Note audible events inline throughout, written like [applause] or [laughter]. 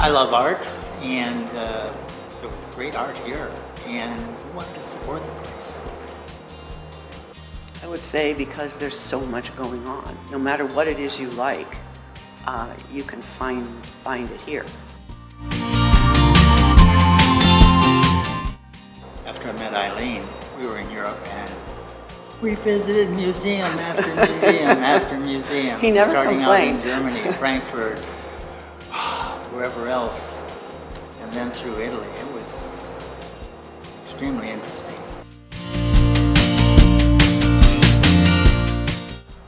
I love art, and uh, there was great art here, and we wanted to support the place. I would say because there's so much going on. No matter what it is you like, uh, you can find, find it here. After I met Eileen, we were in Europe and we visited museum after museum after [laughs] museum. He never Starting complained. out in Germany, Frankfurt, wherever else, and then through Italy. It was extremely interesting.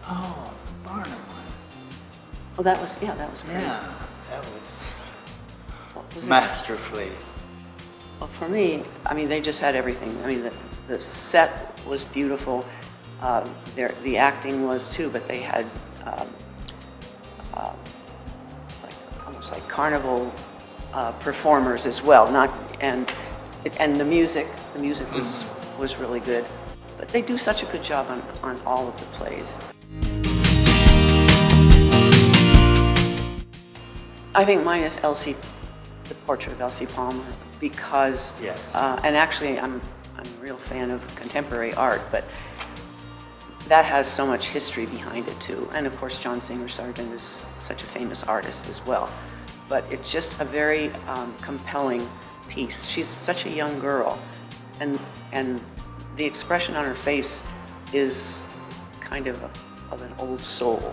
Oh, the Barnum one. Oh, that was, yeah, that was great. Yeah, that was was it? masterfully. Well, for me, I mean, they just had everything. I mean, the, the set was beautiful. Uh, their, the acting was too, but they had um, uh, almost like carnival uh, performers as well. Not and and the music, the music was was really good. But they do such a good job on, on all of the plays. I think mine is Elsie, the portrait of Elsie Palmer, because, Yes. uh, and actually I'm, I'm a real fan of contemporary art, but that has so much history behind it too. And of course, John Singer Sargent is such a famous artist as well. But it's just a very um, compelling piece. She's such a young girl, and, and the expression on her face is kind of, a, of an old soul.